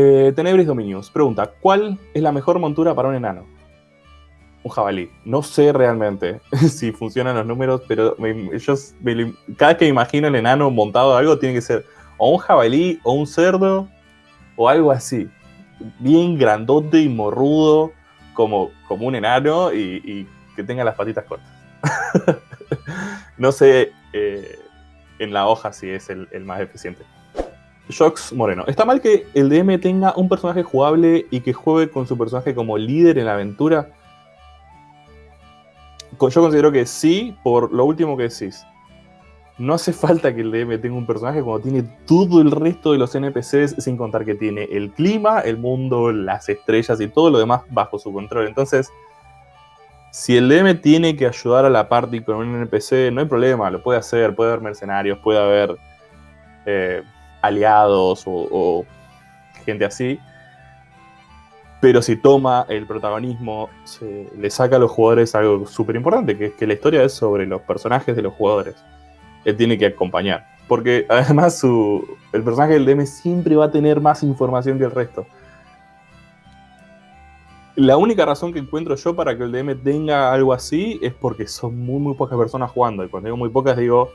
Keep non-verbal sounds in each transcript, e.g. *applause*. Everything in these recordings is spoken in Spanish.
Eh, Tenebris Dominius pregunta: ¿Cuál es la mejor montura para un enano? Un jabalí. No sé realmente *laughs* si funcionan los números, pero cada vez que me imagino el enano montado de algo, tiene que ser o un jabalí, o un cerdo, o algo así. Bien grandote y morrudo, como, como un enano, y, que tenga las patitas cortas. *laughs* no sé eh, en la hoja si es el más eficiente. Shox Moreno. ¿Está mal que el DM tenga un personaje jugable y que juegue con su personaje como líder en la aventura? Yo considero que sí, por lo último que decís. No hace falta que el DM tenga un personaje cuando tiene todo el resto de los NPCs, sin contar que tiene el clima, el mundo, las estrellas y todo lo demás bajo su control. Entonces, si el DM tiene que ayudar a la party con un NPC, no hay problema, lo puede hacer, puede haber mercenarios, puede haber eh, aliados o, gente así. Pero si toma el protagonismo, le saca a los jugadores algo súper importante, que es que la historia es sobre los personajes de los jugadores. Él tiene que acompañar. Porque *laughs* además el personaje del DM siempre va a tener más información que el resto. La única razón que encuentro yo para que el DM tenga algo así es porque son muy, muy pocas personas jugando. Y cuando digo muy pocas, digo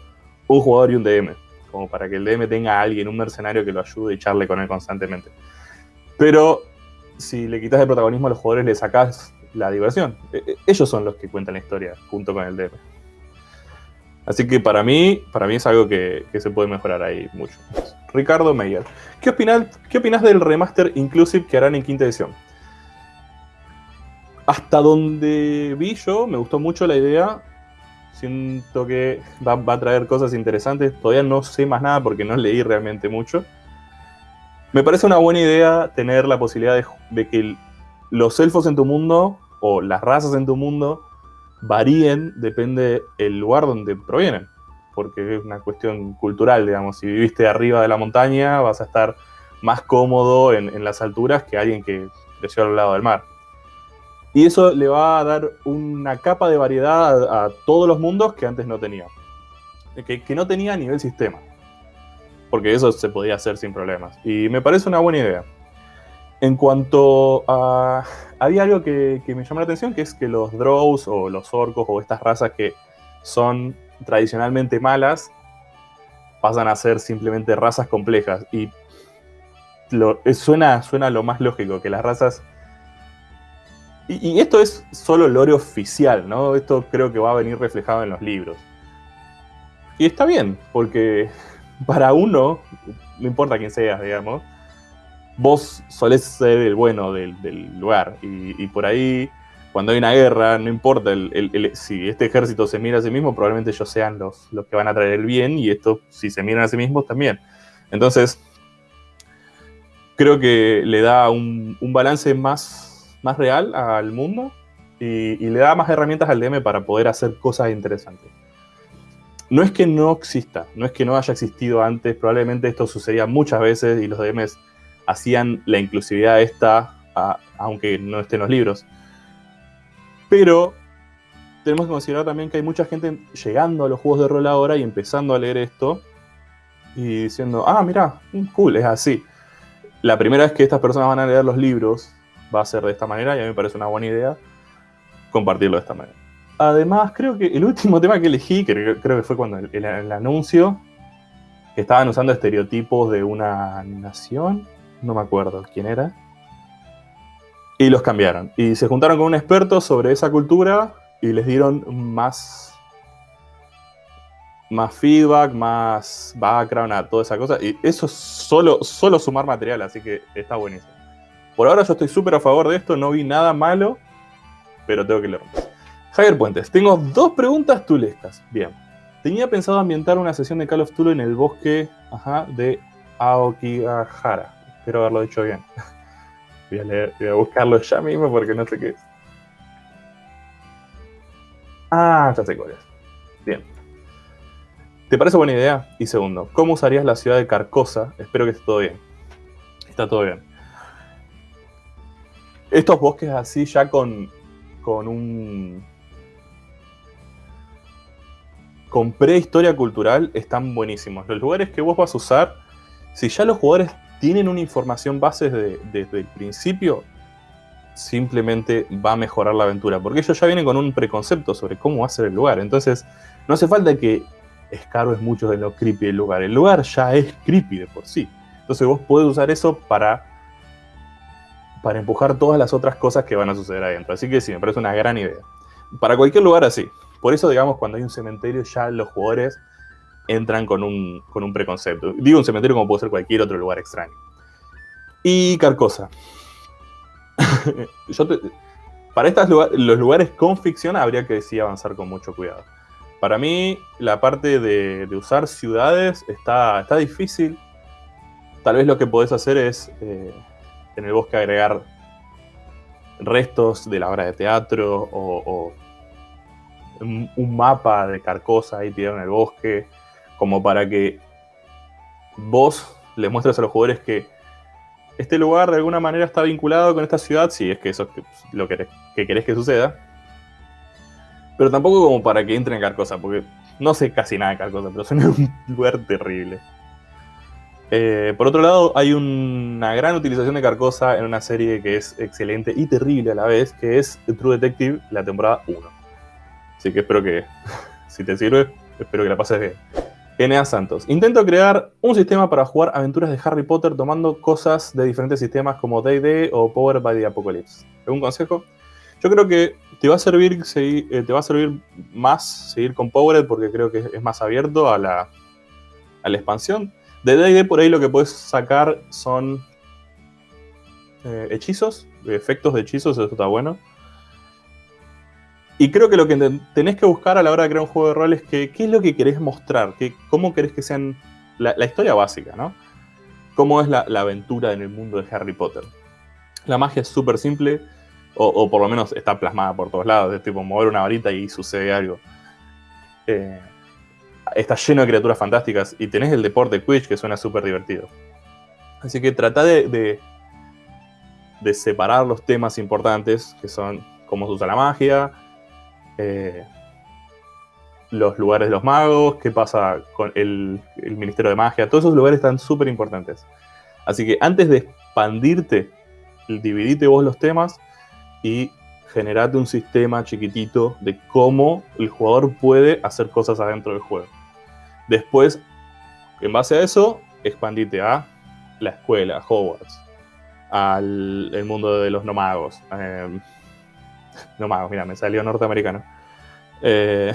un jugador y un DM como para que el DM tenga a alguien, un mercenario que lo ayude y charle con él constantemente. Pero si le quitas el protagonismo a los jugadores, le sacas la diversión. E, e, ellos son los que cuentan la historia junto con el DM. Así que para mí, para mí es algo que, se puede mejorar ahí mucho. Ricardo Meyer. ¿Qué opinas, ¿Qué opinas del remaster Inclusive que harán en quinta edición? Hasta donde vi yo, me gustó mucho la idea. Siento que va, a traer cosas interesantes. Todavía no sé más nada porque no leí realmente mucho. Me parece una buena idea tener la posibilidad de, que los elfos en tu mundo o las razas en tu mundo varíen, depende del lugar donde provienen. Porque es una cuestión cultural, digamos. Si viviste arriba de la montaña, vas a estar más cómodo en, en las alturas que alguien que creció al lado del mar. Y eso le va a dar una capa de variedad a, todos los mundos que antes no tenía. Que, no tenía a nivel sistema. Porque eso se podía hacer sin problemas. Y me parece una buena idea. En cuanto a... Había algo que, me llamó la atención, que es que los drows o los orcos o estas razas que son tradicionalmente malas, pasan a ser simplemente razas complejas. Y suena, suena lo más lógico, que las razas y, esto es solo lore oficial, ¿no? Esto creo que va a venir reflejado en los libros. Y está bien, porque *laughs* para uno, no importa quién seas, digamos, vos solés ser el bueno del, lugar. Y, por ahí, cuando hay una guerra, no importa si este ejército se mira a sí mismo, probablemente ellos sean los, los que van a traer el bien, y esto, si se miran a sí mismos, también. Entonces, creo que le da un balance más más real al mundo y, le da más herramientas al DM para poder hacer cosas interesantes. No es que no exista, no es que no haya existido antes, probablemente esto sucedía muchas veces y los DMs hacían la inclusividad esta, aunque no esté en los libros. Pero tenemos que considerar también que hay mucha gente llegando a los juegos de rol ahora y empezando a leer esto y diciendo, ah, mira, cool, es así. La primera vez que estas personas van a leer los libros va a ser de esta manera y a mí me parece una buena idea compartirlo de esta manera. Además, creo que el último *laughs* tema que elegí, que creo que fue cuando el, anuncio, que estaban usando estereotipos de una nación, no me acuerdo quién era, y los cambiaron. Y se juntaron con un experto sobre esa cultura y les dieron más más feedback, más background a toda esa cosa. Y eso es solo, solo sumar material, así que está buenísimo. Por ahora yo estoy súper a favor de esto, no vi nada malo, pero tengo que leer Javier Puentes, tengo dos preguntas tulescas. Bien. Tenía pensado ambientar una sesión de Call of Tulu en el bosque de Aokigahara. Espero haberlo dicho bien. *laughs* Voy a, leer, voy a buscarlo ya mismo porque no sé qué es. Ah, ya sé cuál es. Bien. ¿Te parece buena idea? Y segundo, ¿cómo usarías la ciudad de Carcosa? Espero que esté todo bien. Está todo bien estos bosques así ya con, con un... con prehistoria cultural están buenísimos. Los lugares que vos vas a usar, si ya los jugadores tienen una información base desde, el principio, simplemente va a mejorar la aventura. Porque ellos ya vienen con un preconcepto sobre cómo va a ser el lugar. Entonces, no hace falta que escarbes mucho de lo creepy del lugar. El lugar ya es creepy de por sí. Entonces vos podés usar eso para, para empujar todas las otras cosas que van a suceder adentro. Así que sí, me parece una gran idea. Para cualquier lugar así. Por eso, digamos, cuando hay un cementerio ya los jugadores entran con un, con un preconcepto. Digo un cementerio como puede ser cualquier otro lugar extraño. Y Carcosa. *laughs* para estos los lugares con ficción habría que decir avanzar con mucho cuidado. Para mí, la parte de, usar ciudades está, está difícil. Tal vez lo que podés hacer es eh, en el bosque agregar restos de la obra de teatro o, un, mapa de Carcosa ahí tirado en el bosque como para que vos le muestres a los jugadores que este lugar de alguna manera está vinculado con esta ciudad, si es que eso es lo que, querés que suceda. Pero tampoco como para que entren en Carcosa, porque no sé casi nada de Carcosa, pero suena un lugar terrible. Eh, por otro lado, hay una gran utilización de Carcosa en una serie que es excelente y terrible a la vez, que es True Detective, la temporada 1. Así que espero que, *laughs* si te sirve, espero que la pases bien. Enea Santos. Intento crear un sistema para jugar aventuras de Harry Potter tomando cosas de diferentes sistemas como D&D o Power by the Apocalypse. ¿Algún consejo? Yo creo que te va a servir, eh, te va a servir más seguir con Powered porque creo que es más abierto a la, a la expansión. De D&D por ahí lo que puedes sacar son eh, hechizos, efectos de hechizos, eso está bueno. Y creo que lo que tenés que buscar a la hora de crear un juego de rol es que, qué es lo que querés mostrar, que, cómo querés que sean la, historia básica, ¿no? Cómo es la, aventura en el mundo de Harry Potter. La magia es súper simple, o, por lo menos está plasmada por todos lados, es tipo mover una varita y sucede algo. Eh, está lleno de criaturas fantásticas y tenés el deporte Quidditch que suena súper divertido. Así que trata de, de separar los temas importantes, que son cómo se usa la magia, eh, los lugares de los magos, qué pasa con el, Ministerio de Magia, todos esos lugares están súper importantes. Así que antes de expandirte, dividite vos los temas y generate un sistema chiquitito de cómo el jugador puede hacer cosas adentro del juego. Después, en base a eso, expandite a la escuela, a Hogwarts, al el mundo de los nomagos. Eh, no magos, mira, me salió norteamericano. Eh,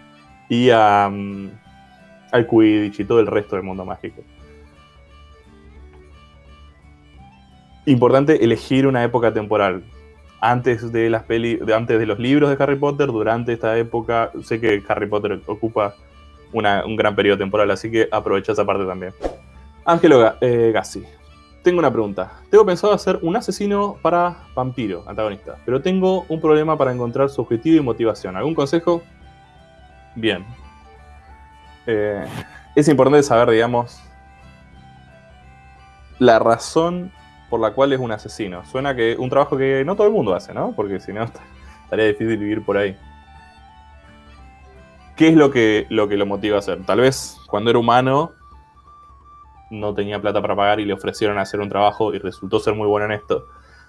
*laughs* y al Quidditch y todo el resto del mundo mágico. Importante elegir una época temporal. Antes de las peli, antes de los libros de Harry Potter, durante esta época, sé que Harry Potter ocupa un gran periodo temporal, así que aprovecha esa parte también. Ángelo eh, Gassi. Tengo una pregunta. Tengo pensado hacer un asesino para vampiro, antagonista, pero tengo un problema para encontrar su objetivo y motivación. ¿Algún consejo? Bien. Eh, es importante saber, digamos, la razón por la cual es un asesino. Suena que un trabajo que no todo el mundo hace, ¿no? Porque si no, *laughs* estaría difícil vivir por ahí. ¿Qué es lo que, lo que lo motiva a hacer? Tal vez cuando era humano no tenía plata para pagar y le ofrecieron hacer un trabajo y resultó ser muy bueno en esto.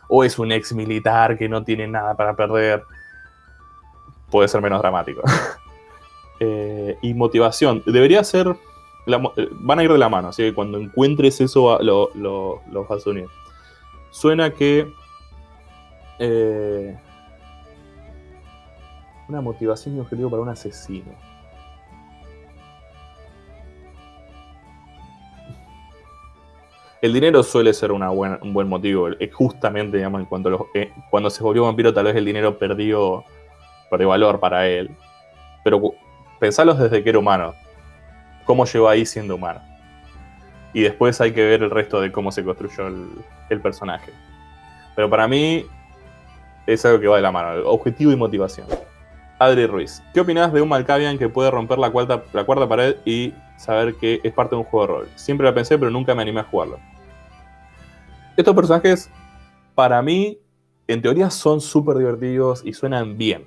O es un ex militar que no tiene nada para perder. Puede ser menos dramático. *laughs* Eh, y motivación. Debería ser. Eh, van a ir de la mano, así que cuando encuentres eso lo, lo, vas a unir. Suena que. Eh, una motivación y objetivo para un asesino. El dinero suele ser una un buen motivo. Justamente, digamos, en eh, cuando se volvió vampiro, tal vez el dinero perdió, perdió valor para él. Pero pensalos desde que era humano. ¿Cómo llegó ahí siendo humano? Y después hay que ver el resto de cómo se construyó el, personaje. Pero para mí es algo que va de la mano. Objetivo y motivación. Adri Ruiz. ¿Qué opinas de un Malkavian que puede romper la cuarta, la cuarta pared y saber que es parte de un juego de rol? Siempre la pensé, pero nunca me animé a jugarlo. Estos personajes, para mí, en teoría son súper divertidos y suenan bien.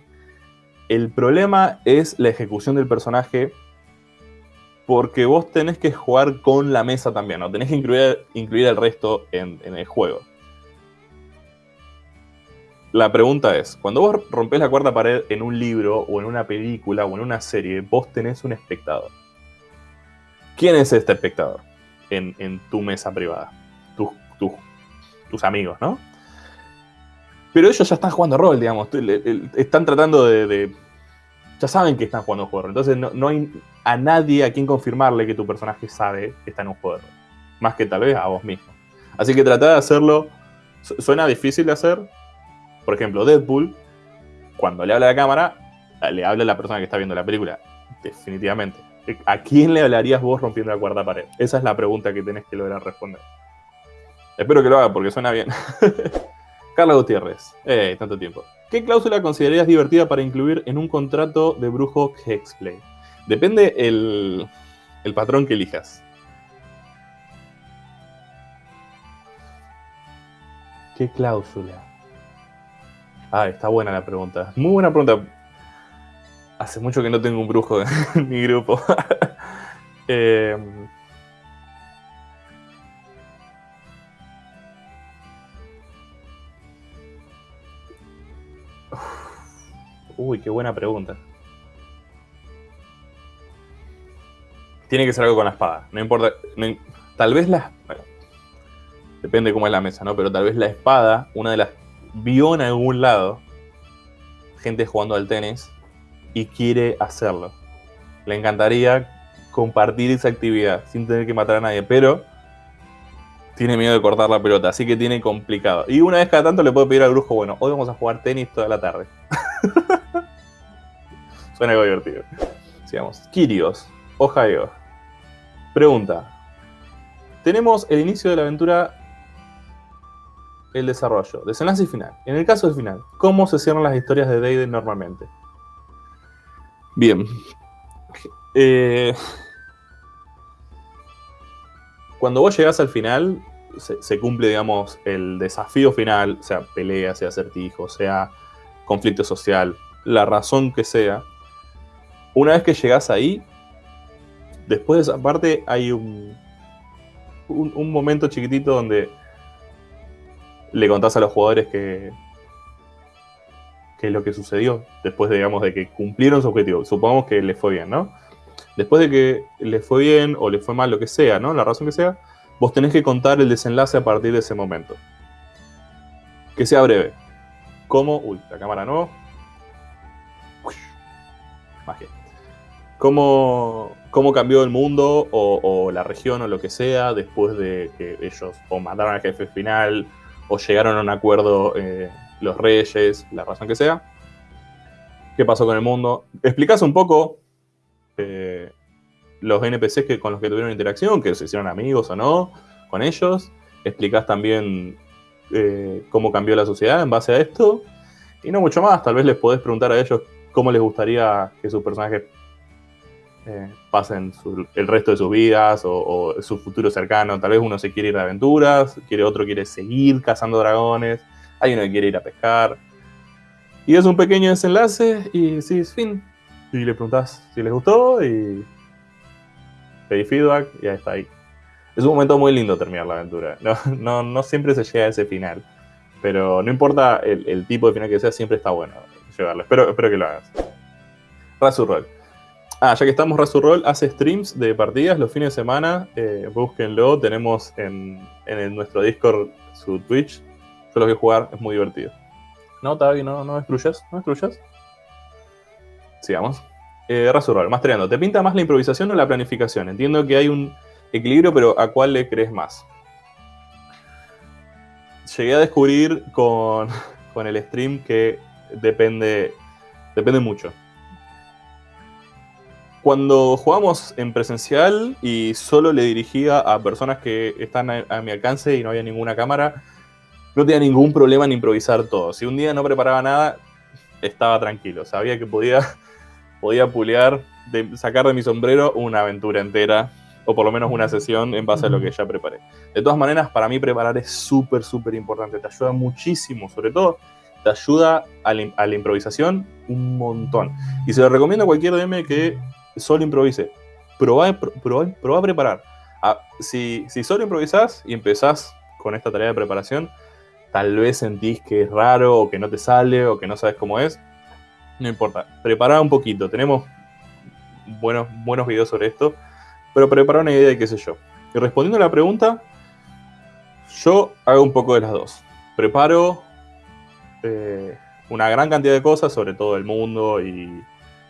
El problema es la ejecución del personaje porque vos tenés que jugar con la mesa también, ¿no? Tenés que incluir, incluir el resto en, el juego. La pregunta es, cuando vos rompes la cuarta pared en un libro o en una película o en una serie, vos tenés un espectador. ¿Quién es este espectador en, tu mesa privada? tus amigos, ¿no? Pero ellos ya están jugando rol, digamos. Están tratando de, Ya saben que están jugando un juego de rol. Entonces no, hay a nadie a quien confirmarle que tu personaje sabe que está en un juego de rol. Más que tal vez a vos mismo. Así que trata de hacerlo. Suena difícil de hacer. Por ejemplo, Deadpool, cuando le habla a la cámara, le habla a la persona que está viendo la película. Definitivamente. ¿A quién le hablarías vos rompiendo la cuarta pared? Esa es la pregunta que tenés que lograr responder. Espero que lo haga porque suena bien. *laughs* Carla Gutiérrez. Eh, tanto tiempo. ¿Qué cláusula considerarías divertida para incluir en un contrato de brujo Hexplay? Depende el, el patrón que elijas. ¿Qué cláusula? Ah, está buena la pregunta. Muy buena pregunta. Hace mucho que no tengo un brujo *laughs* en mi grupo. *laughs* eh, Uy, qué buena pregunta. Tiene que ser algo con la espada. No importa. tal vez la. Bueno, depende cómo es la mesa, ¿no? Pero tal vez la espada, una de las. Vio en algún lado gente jugando al tenis y quiere hacerlo. Le encantaría compartir esa actividad sin tener que matar a nadie, pero tiene miedo de cortar la pelota, así que tiene complicado. Y una vez cada tanto le puedo pedir al brujo, bueno, hoy vamos a jugar tenis toda la tarde. *laughs* Suena algo divertido. Sigamos. Kirios, Ohio. Pregunta. Tenemos el inicio de la aventura, el desarrollo, desenlace y final. En el caso del final, ¿cómo se cierran las historias de Deide normalmente? Bien. Eh, cuando vos llegás al final, se, se, cumple, digamos, el desafío final, sea pelea, sea acertijo, sea conflicto social, la razón que sea, una vez que llegas ahí, después de esa parte hay un, un, momento chiquitito donde le contás a los jugadores que, qué es lo que sucedió después, de, digamos, de que cumplieron su objetivo. Supongamos que les fue bien, ¿no? Después de que les fue bien o les fue mal, lo que sea, ¿no? La razón que sea, vos tenés que contar el desenlace a partir de ese momento. Que sea breve. ¿Cómo? Uy, la cámara no. Magia cómo, cambió el mundo o, la región o lo que sea después de que ellos o mataron al jefe final o llegaron a un acuerdo eh, los reyes, la razón que sea. ¿Qué pasó con el mundo? Explicás un poco eh, los NPCs que, con los que tuvieron interacción, que se hicieron amigos o no con ellos. Explicás también eh, cómo cambió la sociedad en base a esto. Y no mucho más, tal vez les podés preguntar a ellos cómo les gustaría que sus personajes eh, pasen el resto de sus vidas o, su futuro cercano. Tal vez uno se quiere ir de aventuras, quiere otro quiere seguir cazando dragones, hay uno que quiere ir a pescar. Y es un pequeño desenlace y sí, es fin. Y le preguntas si les gustó y pedí feedback y ya está ahí. Es un momento muy lindo terminar la aventura. No, no, siempre se llega a ese final. Pero no importa el, tipo de final que sea, siempre está bueno llevarlo. Espero, espero que lo hagas. Razurroll. Ah, ya que estamos, Razurroll hace streams de partidas los fines de semana. Eh, búsquenlo. Tenemos en, nuestro Discord su Twitch. Yo lo voy a jugar, es muy divertido. No, Tavi, no, no destruyas. No destruyas. Sigamos. Eh, Razurroll, Mastereando. ¿Te pinta más la improvisación o la planificación? Entiendo que hay un equilibrio, pero ¿a cuál le crees más? Llegué a descubrir con, *laughs* con el stream que depende, depende mucho cuando jugamos en presencial y solo le dirigía a personas que están a, mi alcance y no había ninguna cámara, no tenía ningún problema en improvisar todo. Si un día no preparaba nada, estaba tranquilo. Sabía que podía, *laughs* podía pulear, de, sacar de mi sombrero una aventura entera, o por lo menos una sesión en base a lo que ya preparé. De todas maneras, para mí preparar es súper, súper importante. Te ayuda muchísimo, sobre todo te ayuda a la, a la, improvisación un montón. Y se lo recomiendo a cualquier DM que solo improvise. probá, a preparar. Ah, si, si solo improvisás y empezás con esta tarea de preparación, tal vez sentís que es raro o que no te sale o que no sabes cómo es. No importa, prepara un poquito. Tenemos buenos, buenos videos sobre esto, pero prepara una idea de qué sé yo. Y respondiendo a la pregunta, yo hago un poco de las dos. Preparo eh, una gran cantidad de cosas sobre todo el mundo y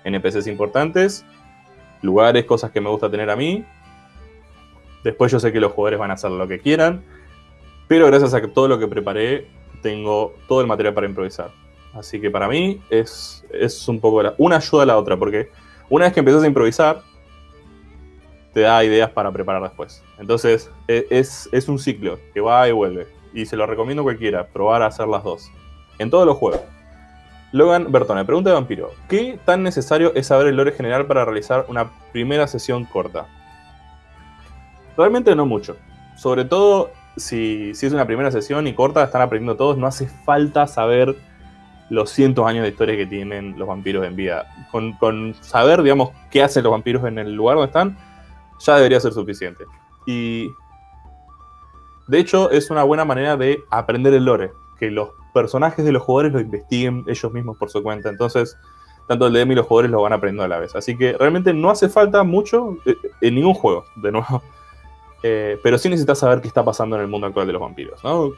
NPCs importantes, lugares, cosas que me gusta tener a mí. Después yo sé que los jugadores van a hacer lo que quieran, pero gracias a todo lo que preparé, tengo todo el material para improvisar. Así que para mí es, es un poco una ayuda a la otra, porque una vez que empiezas a improvisar, te da ideas para preparar después. Entonces, e, es, es, un ciclo que va y vuelve. Y se lo recomiendo a cualquiera, probar a hacer las dos. En todos los juegos. Logan Bertone, pregunta de Vampiro. ¿Qué tan necesario es saber el lore general para realizar una primera sesión corta? Realmente no mucho. Sobre todo si, si es una primera sesión y corta, están aprendiendo todos, no hace falta saber los cientos años de historia que tienen los vampiros en vida. Con, saber, digamos, qué hacen los vampiros en el lugar donde están, ya debería ser suficiente. Y de hecho es una buena manera de aprender el lore, que los personajes de los jugadores lo investiguen ellos mismos por su cuenta. Entonces, tanto el DM y los jugadores lo van aprendiendo a la vez. Así que realmente no hace falta mucho eh, en ningún juego, de nuevo. *laughs* Eh, pero sí necesitas saber qué está pasando en el mundo actual de los vampiros, ¿no?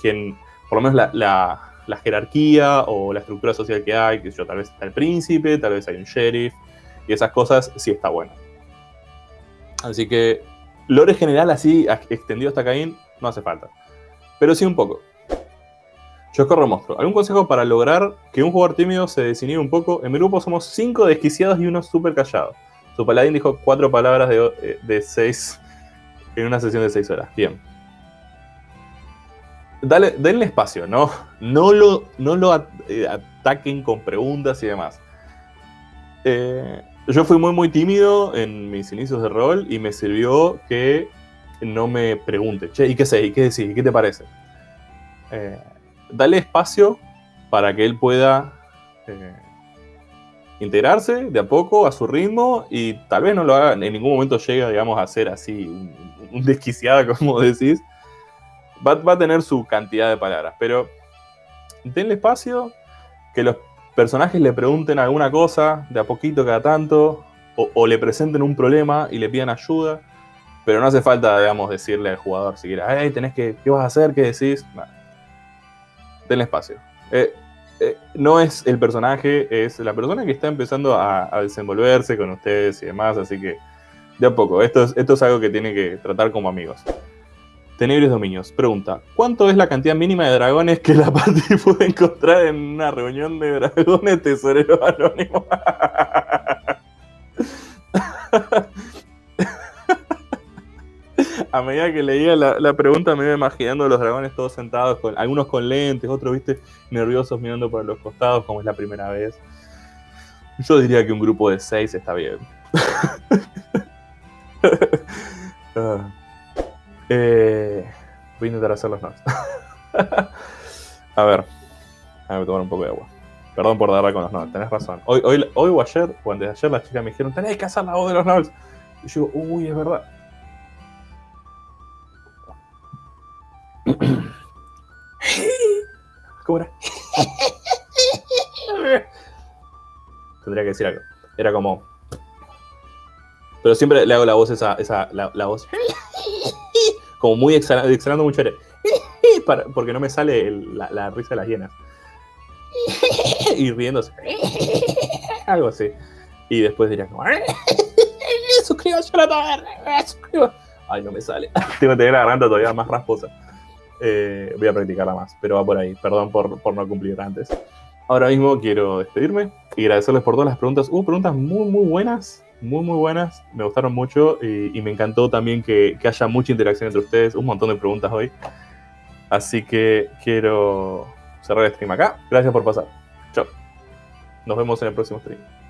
Quien, por lo menos la la jerarquía o la estructura social que hay, que yo, tal vez está el príncipe, tal vez hay un sheriff, y esas cosas sí está bueno. Así que lore general así, extendido hasta Caín, no hace falta. Pero sí un poco. Yo corro monstruo. ¿Algún consejo para lograr que un jugador tímido se desinhibe un poco? En mi grupo somos cinco desquiciados y uno súper callado. Su paladín dijo cuatro palabras de, eh, de seis en una sesión de seis horas. Bien dale, denle espacio, ¿no? No lo, no lo eh, ataquen con preguntas y demás. Eh, yo fui muy, muy tímido en mis inicios de rol y me sirvió que no me pregunte, che, ¿y qué sé? ¿Y qué decís? ¿Y qué te parece? Eh, dale espacio para que él pueda integrarse de a poco a su ritmo y tal vez no lo haga, en ningún momento llegue, digamos, a ser así un, un desquiciado, *laughs* como decís, va, a tener su cantidad de palabras, pero denle espacio, que los personajes le pregunten alguna cosa de a poquito cada tanto, o, le presenten un problema y le pidan ayuda, pero no hace falta, digamos, decirle al jugador siquiera, hey, tenés que, ¿qué vas a hacer? ¿Qué decís? Denle espacio. Eh, eh, no es el personaje, es la persona que está empezando a, desenvolverse con ustedes y demás, así que de a poco, esto esto es algo que tiene que tratar como amigos. Tenebrios Dominios. Pregunta, ¿cuánto es la cantidad mínima de dragones que la *laughs* party puede encontrar en una reunión de dragones tesoreros anónimos? *laughs* A medida que leía la, pregunta me iba imaginando los dragones todos sentados, algunos con lentes, otros, viste, nerviosos mirando por los costados como es la primera vez. Yo diría que un grupo de seis está bien. *laughs* Ah. Eh, voy a intentar hacer los notes. *laughs* a ver. Déjame tomar un poco de agua. Perdón por darle con los notes, tenés razón. Hoy, hoy, hoy o ayer, o antes de ayer, las chicas me dijeron, tenés que hacer la voz de los notes. Y yo, uy, es verdad. *coughs* ¿Cómo era? *laughs* Tendría que decir algo. Era como. Pero siempre le hago la voz esa, esa la, voz *coughs* como muy exhalando, mucho aire. *coughs* porque no me sale la, risa de las hienas. y riéndose. Algo así. Y después diría como... Suscríbase a la taberna. Ay, no me sale. *laughs* Tengo que tener la garganta todavía más rasposa. Eh, voy a practicarla más, pero va por ahí. Perdón por, por no cumplir antes. Ahora mismo quiero despedirme y agradecerles por todas las preguntas. Hubo preguntas muy, muy buenas muy, muy buenas. Me gustaron mucho y, me encantó también que, que, haya mucha interacción entre ustedes. Un montón de preguntas hoy. Así que quiero cerrar el stream acá. Gracias por pasar. Chao. Nos vemos en el próximo stream.